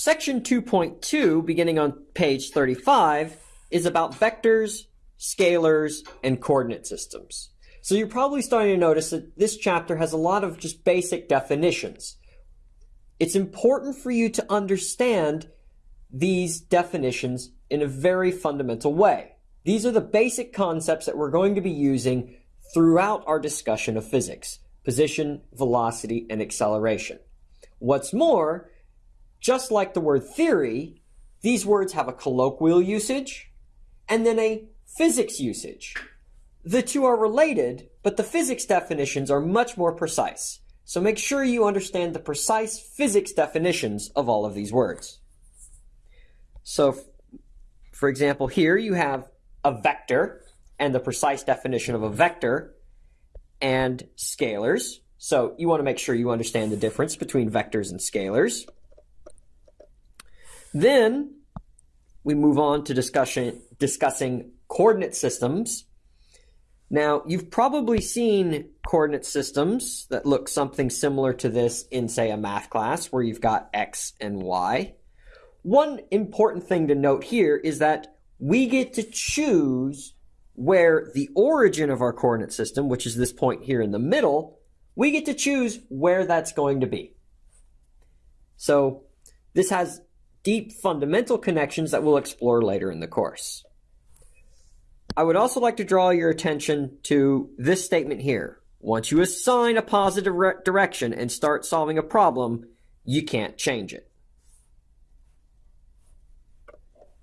Section 2.2, beginning on page 35, is about vectors, scalars, and coordinate systems. So you're probably starting to notice that this chapter has a lot of just basic definitions. It's important for you to understand these definitions in a very fundamental way. These are the basic concepts that we're going to be using throughout our discussion of physics, position, velocity, and acceleration. What's more, just like the word theory, these words have a colloquial usage and then a physics usage. The two are related, but the physics definitions are much more precise. So make sure you understand the precise physics definitions of all of these words. So, for example, here you have a vector and the precise definition of a vector and scalars. So you want to make sure you understand the difference between vectors and scalars. Then we move on to discussion, discussing coordinate systems. Now, you've probably seen coordinate systems that look something similar to this in, say, a math class where you've got x and y. One important thing to note here is that we get to choose where the origin of our coordinate system, which is this point here in the middle, we get to choose where that's going to be. So this has deep fundamental connections that we'll explore later in the course. I would also like to draw your attention to this statement here. Once you assign a positive direction and start solving a problem, you can't change it.